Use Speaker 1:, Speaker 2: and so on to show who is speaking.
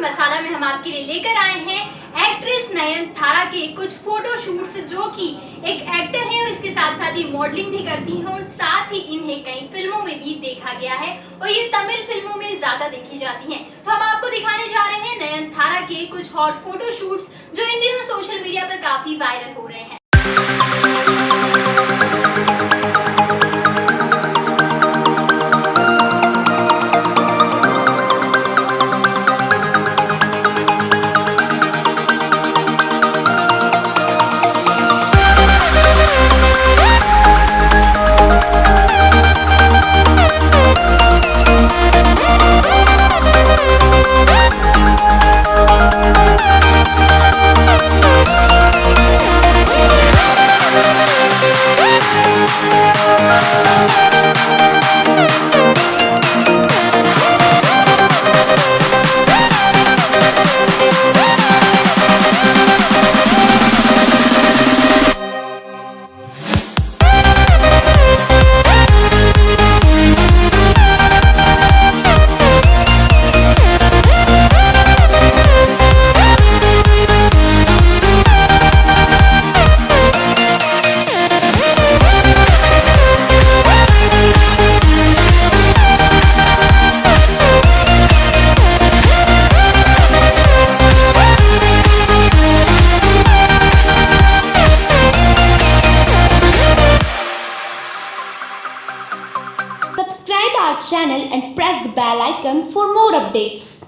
Speaker 1: मसाला में हम आपके लिए लेकर आए हैं एक्ट्रेस नयन थारा के कुछ फ़ोटो शूट्स, जो कि एक एक्टर है और इसके साथ साथ ही मॉडलिंग भी करती हैं और साथ ही इन्हें कई फ़िल्मों में भी देखा गया है और ये तमिल फ़िल्मों में ज़्यादा देखी जाती हैं। तो हम आपको दिखाने जा रहे हैं नयन थारा के कुछ हॉट फ़ोटो शूट्स जो इन दिनों सोशल मीडिया पर काफ़ी वायरल हो रहे हैं।
Speaker 2: Our channel and press the bell icon for more updates.